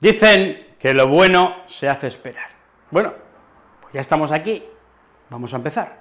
Dicen que lo bueno se hace esperar. Bueno, pues ya estamos aquí, vamos a empezar.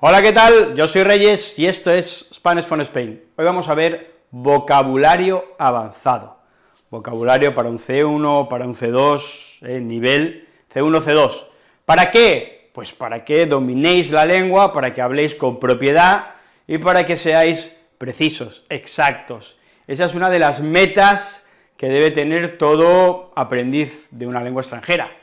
Hola, ¿qué tal? Yo soy Reyes y esto es Spanish from Spain. Hoy vamos a ver vocabulario avanzado. Vocabulario para un C1, para un C2, eh, nivel C1, C2. ¿Para qué? Pues para que dominéis la lengua, para que habléis con propiedad y para que seáis precisos, exactos. Esa es una de las metas que debe tener todo aprendiz de una lengua extranjera.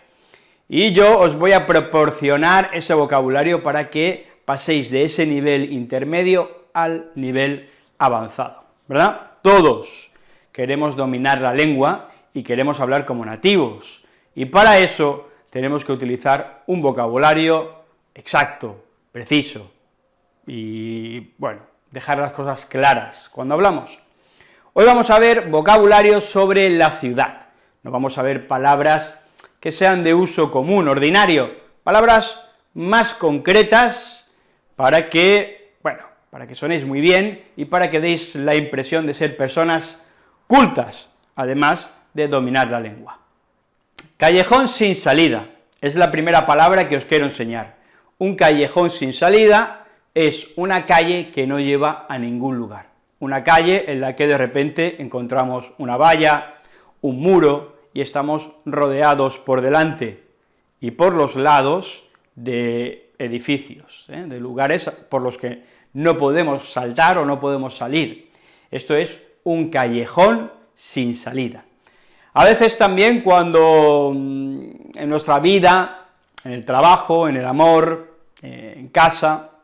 Y yo os voy a proporcionar ese vocabulario para que paséis de ese nivel intermedio al nivel avanzado, ¿verdad? Todos queremos dominar la lengua y queremos hablar como nativos, y para eso tenemos que utilizar un vocabulario exacto, preciso, y, bueno, dejar las cosas claras cuando hablamos. Hoy vamos a ver vocabulario sobre la ciudad, no vamos a ver palabras que sean de uso común, ordinario, palabras más concretas para que, bueno, para que sonéis muy bien y para que deis la impresión de ser personas cultas, además de dominar la lengua. Callejón sin salida, es la primera palabra que os quiero enseñar. Un callejón sin salida es una calle que no lleva a ningún lugar una calle en la que de repente encontramos una valla, un muro, y estamos rodeados por delante y por los lados de edificios, ¿eh? de lugares por los que no podemos saltar o no podemos salir. Esto es un callejón sin salida. A veces también cuando mm, en nuestra vida, en el trabajo, en el amor, eh, en casa,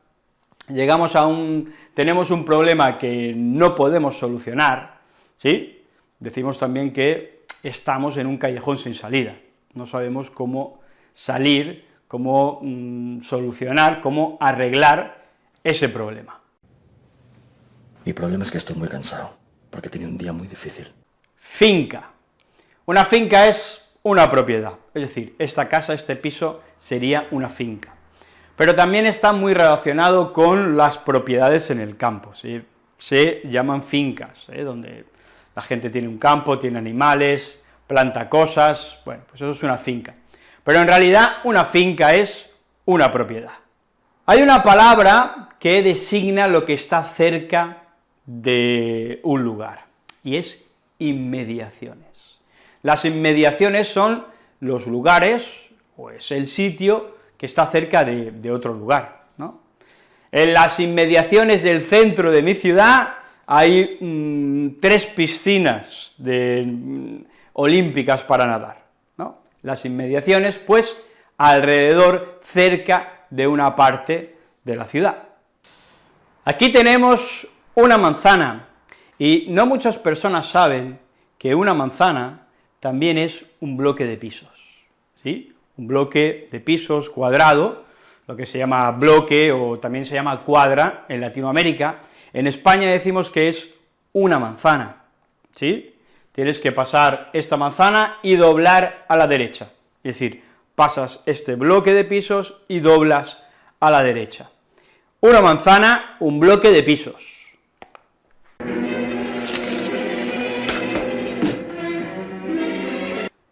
llegamos a un, tenemos un problema que no podemos solucionar, ¿sí? Decimos también que estamos en un callejón sin salida, no sabemos cómo salir, cómo mm, solucionar, cómo arreglar ese problema. Mi problema es que estoy muy cansado, porque tenía un día muy difícil. Finca. Una finca es una propiedad, es decir, esta casa, este piso, sería una finca pero también está muy relacionado con las propiedades en el campo, se llaman fincas, ¿eh? donde la gente tiene un campo, tiene animales, planta cosas, bueno, pues eso es una finca. Pero en realidad una finca es una propiedad. Hay una palabra que designa lo que está cerca de un lugar, y es inmediaciones. Las inmediaciones son los lugares, o es el sitio, está cerca de, otro lugar, ¿no? En las inmediaciones del centro de mi ciudad hay mm, tres piscinas de, mm, olímpicas para nadar, ¿no? Las inmediaciones, pues, alrededor, cerca de una parte de la ciudad. Aquí tenemos una manzana, y no muchas personas saben que una manzana también es un bloque de pisos, ¿sí? Un bloque de pisos cuadrado, lo que se llama bloque o también se llama cuadra en Latinoamérica, en España decimos que es una manzana, ¿sí? Tienes que pasar esta manzana y doblar a la derecha, es decir, pasas este bloque de pisos y doblas a la derecha. Una manzana, un bloque de pisos.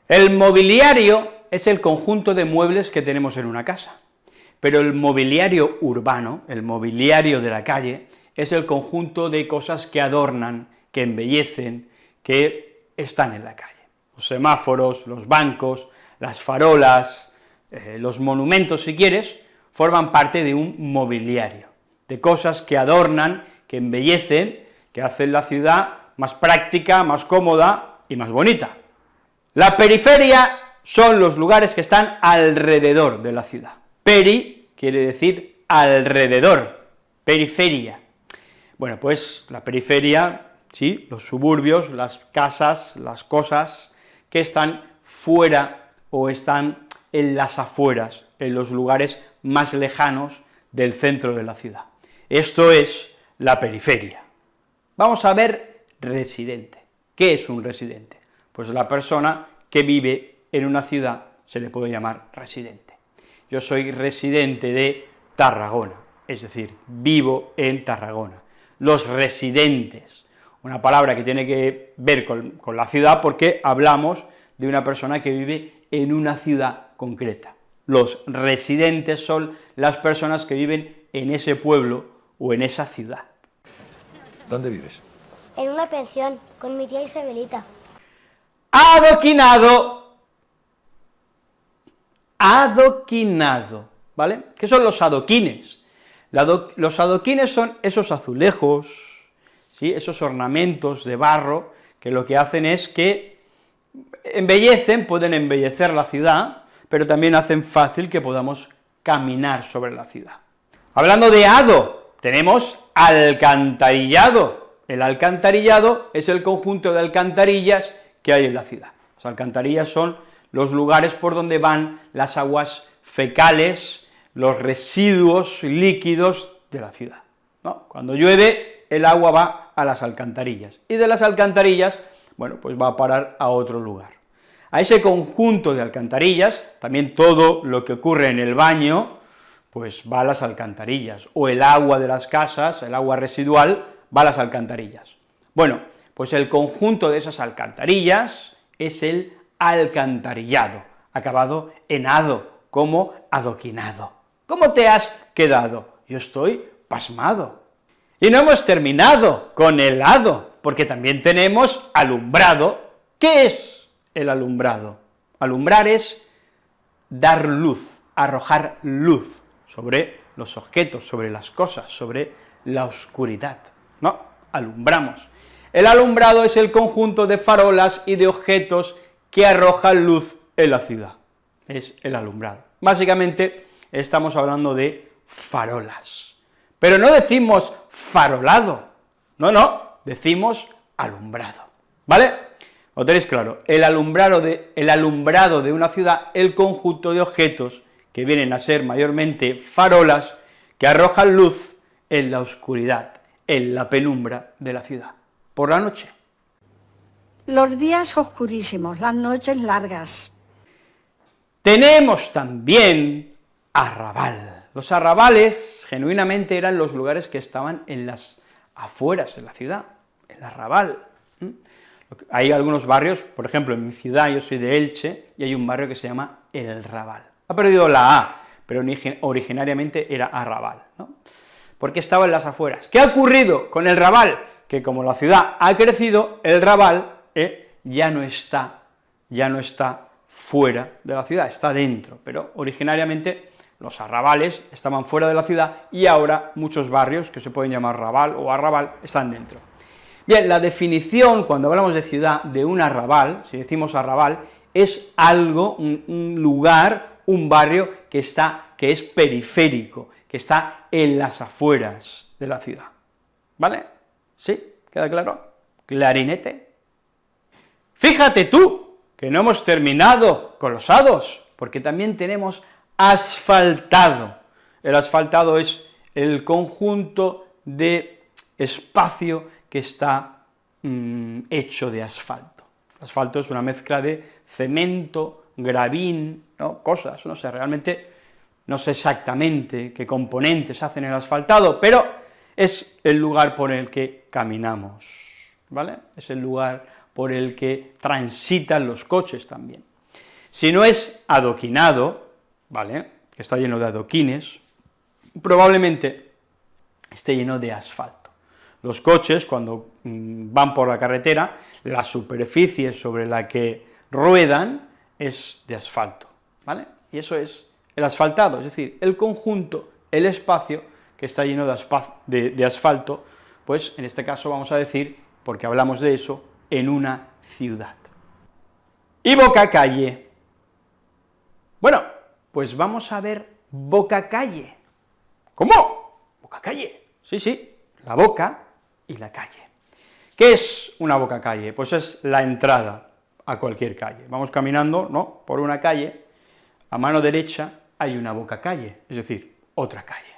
El mobiliario es el conjunto de muebles que tenemos en una casa, pero el mobiliario urbano, el mobiliario de la calle, es el conjunto de cosas que adornan, que embellecen, que están en la calle. Los semáforos, los bancos, las farolas, eh, los monumentos, si quieres, forman parte de un mobiliario, de cosas que adornan, que embellecen, que hacen la ciudad más práctica, más cómoda y más bonita. La periferia son los lugares que están alrededor de la ciudad. Peri quiere decir alrededor, periferia. Bueno, pues la periferia, sí, los suburbios, las casas, las cosas que están fuera o están en las afueras, en los lugares más lejanos del centro de la ciudad. Esto es la periferia. Vamos a ver residente. ¿Qué es un residente? Pues la persona que vive en una ciudad se le puede llamar residente. Yo soy residente de Tarragona, es decir, vivo en Tarragona. Los residentes, una palabra que tiene que ver con, la ciudad porque hablamos de una persona que vive en una ciudad concreta. Los residentes son las personas que viven en ese pueblo o en esa ciudad. ¿Dónde vives? En una pensión, con mi tía Isabelita. Adoquinado. Adoquinado, ¿vale? ¿Qué son los adoquines? los adoquines son esos azulejos, ¿sí? esos ornamentos de barro, que lo que hacen es que embellecen, pueden embellecer la ciudad, pero también hacen fácil que podamos caminar sobre la ciudad. Hablando de ado, tenemos alcantarillado. El alcantarillado es el conjunto de alcantarillas que hay en la ciudad. Las alcantarillas son los lugares por donde van las aguas fecales, los residuos líquidos de la ciudad. Cuando llueve, el agua va a las alcantarillas, y de las alcantarillas, bueno, pues va a parar a otro lugar. A ese conjunto de alcantarillas, también todo lo que ocurre en el baño, pues va a las alcantarillas, o el agua de las casas, el agua residual, va a las alcantarillas. Bueno, pues el conjunto de esas alcantarillas es el alcantarillado, acabado en ado, como adoquinado. ¿Cómo te has quedado? Yo estoy pasmado. Y no hemos terminado con el ado, porque también tenemos alumbrado. ¿Qué es el alumbrado? Alumbrar es dar luz, arrojar luz sobre los objetos, sobre las cosas, sobre la oscuridad. No, alumbramos. El alumbrado es el conjunto de farolas y de objetos que arrojan luz en la ciudad. Es el alumbrado. Básicamente estamos hablando de farolas. Pero no decimos farolado, no, no, decimos alumbrado, ¿vale? Lo tenéis claro, el alumbrado, de, el alumbrado de una ciudad, el conjunto de objetos que vienen a ser mayormente farolas, que arrojan luz en la oscuridad, en la penumbra de la ciudad, por la noche. Los días oscurísimos, las noches largas. Tenemos también arrabal. Los arrabales, genuinamente, eran los lugares que estaban en las afueras de la ciudad, el arrabal. Hay algunos barrios, por ejemplo, en mi ciudad, yo soy de Elche, y hay un barrio que se llama El Raval. Ha perdido la A, pero originariamente era Arrabal, ¿no? porque estaba en las afueras. ¿Qué ha ocurrido con el Raval? Que como la ciudad ha crecido, el Raval eh, ya no está, ya no está fuera de la ciudad, está dentro, pero originariamente los arrabales estaban fuera de la ciudad y ahora muchos barrios que se pueden llamar Raval o Arrabal están dentro. Bien, la definición, cuando hablamos de ciudad, de un arrabal, si decimos arrabal, es algo, un lugar, un barrio que, está, que es periférico, que está en las afueras de la ciudad. ¿Vale? ¿Sí? ¿Queda claro? Clarinete. Fíjate tú, que no hemos terminado con los hados, porque también tenemos asfaltado. El asfaltado es el conjunto de espacio que está mm, hecho de asfalto. Asfalto es una mezcla de cemento, gravín, ¿no? cosas, no sé, realmente no sé exactamente qué componentes hacen el asfaltado, pero es el lugar por el que caminamos, ¿vale? Es el lugar por el que transitan los coches también. Si no es adoquinado, ¿vale?, que está lleno de adoquines, probablemente esté lleno de asfalto. Los coches, cuando mm, van por la carretera, la superficie sobre la que ruedan es de asfalto, ¿vale? Y eso es el asfaltado, es decir, el conjunto, el espacio que está lleno de, de asfalto, pues en este caso vamos a decir, porque hablamos de eso, en una ciudad. Y boca calle. Bueno, pues vamos a ver boca calle. ¿Cómo? Boca calle. Sí, sí, la boca y la calle. ¿Qué es una boca calle? Pues es la entrada, a cualquier calle. Vamos caminando, ¿no?, por una calle, a mano derecha hay una boca calle, es decir, otra calle.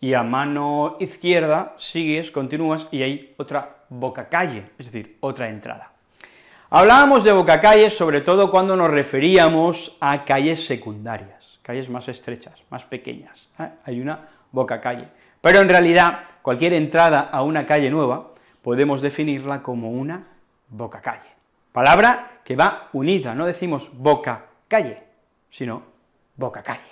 Y a mano izquierda sigues, continúas, y hay otra boca calle, es decir, otra entrada. Hablábamos de boca calle sobre todo cuando nos referíamos a calles secundarias, calles más estrechas, más pequeñas, ¿eh? hay una boca calle. Pero en realidad, cualquier entrada a una calle nueva, podemos definirla como una boca calle. palabra que va unida, no decimos boca, calle, sino boca, calle.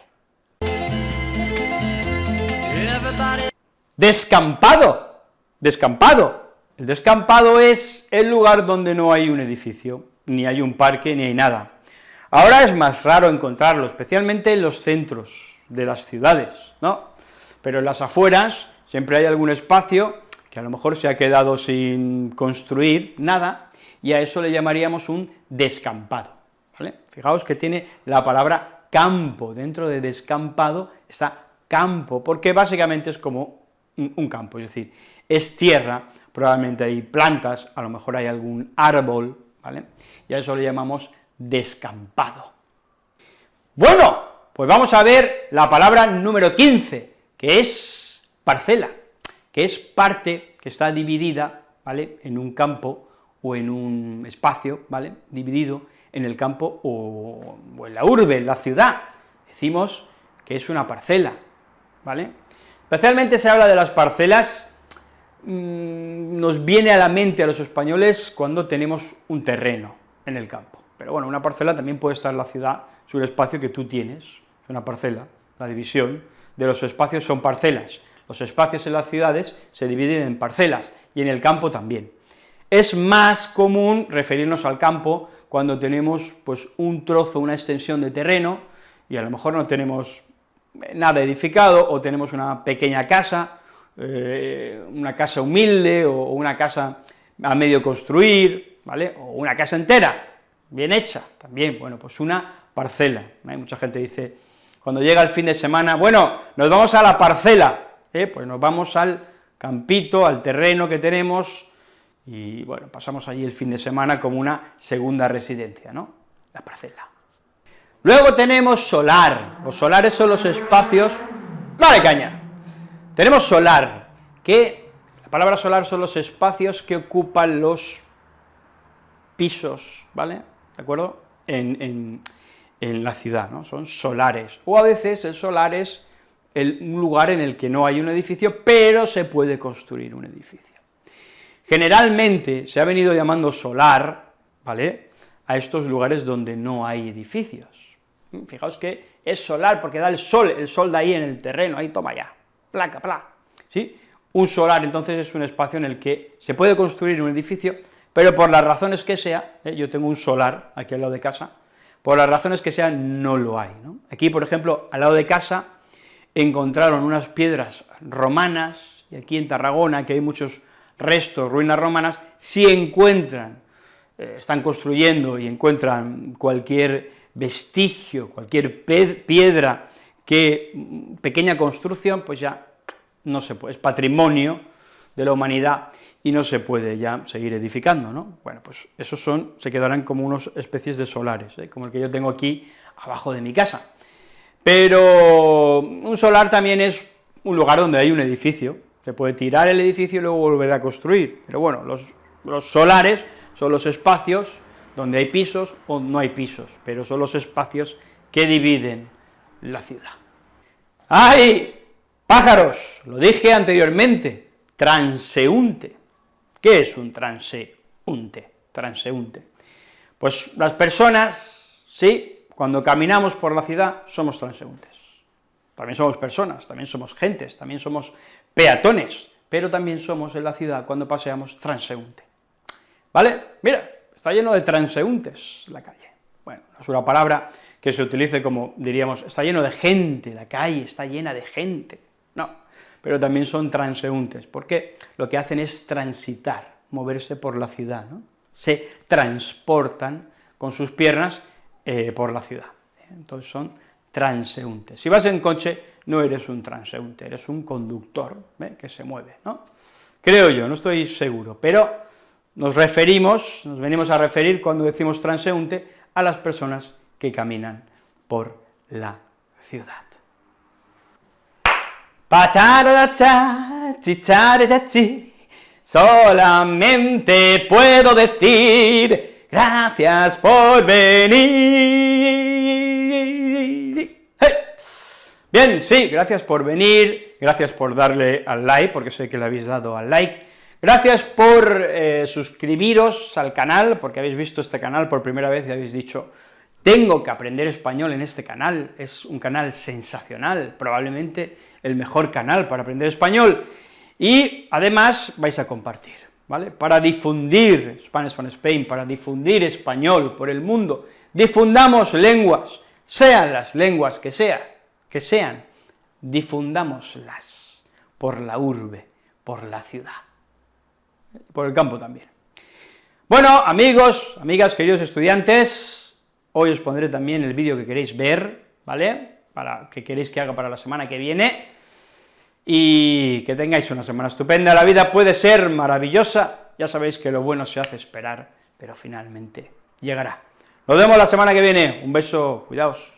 Descampado, descampado. El descampado es el lugar donde no hay un edificio, ni hay un parque, ni hay nada. Ahora es más raro encontrarlo, especialmente en los centros de las ciudades, ¿no? Pero en las afueras siempre hay algún espacio que a lo mejor se ha quedado sin construir nada, y a eso le llamaríamos un descampado. Fijaos que tiene la palabra campo, dentro de descampado está campo, porque básicamente es como un campo, es decir, es tierra, probablemente hay plantas, a lo mejor hay algún árbol, ¿vale? Y a eso le llamamos descampado. Bueno, pues vamos a ver la palabra número 15, que es parcela, que es parte que está dividida, ¿vale?, en un campo o en un espacio, ¿vale?, dividido en el campo o, o en la urbe, en la ciudad. Decimos que es una parcela, ¿vale? Especialmente se habla de las parcelas, mmm, nos viene a la mente a los españoles cuando tenemos un terreno en el campo, pero bueno, una parcela también puede estar en la ciudad, es un espacio que tú tienes, es una parcela, la división de los espacios son parcelas, los espacios en las ciudades se dividen en parcelas, y en el campo también. Es más común referirnos al campo cuando tenemos pues un trozo, una extensión de terreno, y a lo mejor no tenemos nada edificado, o tenemos una pequeña casa, eh, una casa humilde, o una casa a medio construir, ¿vale?, o una casa entera, bien hecha, también, bueno, pues una parcela, ¿eh? mucha gente dice, cuando llega el fin de semana, bueno, nos vamos a la parcela, ¿eh? pues nos vamos al campito, al terreno que tenemos, y bueno, pasamos allí el fin de semana como una segunda residencia, ¿no?, la parcela. Luego tenemos solar, los solares son los espacios, ¡Vale, caña! Tenemos solar, que la palabra solar son los espacios que ocupan los pisos, ¿vale?, ¿de acuerdo?, en, en, en la ciudad, ¿no?, son solares, o a veces el solar es el, un lugar en el que no hay un edificio, pero se puede construir un edificio. Generalmente se ha venido llamando solar, ¿vale?, a estos lugares donde no hay edificios. Fijaos que es solar porque da el sol, el sol de ahí en el terreno, ahí toma ya, placa, pla, ¿sí? Un solar, entonces, es un espacio en el que se puede construir un edificio, pero por las razones que sea, ¿eh? yo tengo un solar aquí al lado de casa, por las razones que sean, no lo hay. Aquí, por ejemplo, al lado de casa, encontraron unas piedras romanas, y aquí en Tarragona, que hay muchos restos, ruinas romanas, si encuentran, eh, están construyendo y encuentran cualquier vestigio, cualquier piedra, que mm, pequeña construcción, pues ya no se puede, es patrimonio de la humanidad y no se puede ya seguir edificando, ¿no? Bueno, pues esos son, se quedarán como unas especies de solares, ¿eh? como el que yo tengo aquí abajo de mi casa. Pero un solar también es un lugar donde hay un edificio, se puede tirar el edificio y luego volver a construir, pero bueno, los, los solares son los espacios donde hay pisos o no hay pisos, pero son los espacios que dividen la ciudad. ¡Ay! Pájaros, lo dije anteriormente, transeúnte. ¿Qué es un transeúnte? Transeúnte. Pues las personas, sí, cuando caminamos por la ciudad somos transeúntes. También somos personas, también somos gentes, también somos peatones, pero también somos en la ciudad cuando paseamos transeúnte. ¿Vale? Mira, está lleno de transeúntes la calle. Bueno, no es una palabra que se utilice como, diríamos, está lleno de gente, la calle está llena de gente, no, pero también son transeúntes, porque lo que hacen es transitar, moverse por la ciudad, ¿no? se transportan con sus piernas eh, por la ciudad, entonces son transeúntes. Si vas en coche, no eres un transeúnte, eres un conductor ¿eh? que se mueve, ¿no? Creo yo, no estoy seguro, pero nos referimos, nos venimos a referir cuando decimos transeúnte a las personas que caminan por la ciudad. Solamente puedo decir gracias por venir. Bien, sí, gracias por venir, gracias por darle al like, porque sé que le habéis dado al like, Gracias por eh, suscribiros al canal, porque habéis visto este canal por primera vez y habéis dicho, tengo que aprender español en este canal, es un canal sensacional, probablemente el mejor canal para aprender español, y además vais a compartir, ¿vale? Para difundir Spanish from Spain, para difundir español por el mundo, difundamos lenguas, sean las lenguas que sea, que sean, difundámoslas por la urbe, por la ciudad por el campo también. Bueno, amigos, amigas, queridos estudiantes, hoy os pondré también el vídeo que queréis ver, ¿vale?, para que queréis que haga para la semana que viene, y que tengáis una semana estupenda, la vida puede ser maravillosa, ya sabéis que lo bueno se hace esperar, pero finalmente llegará. Nos vemos la semana que viene, un beso, cuidaos.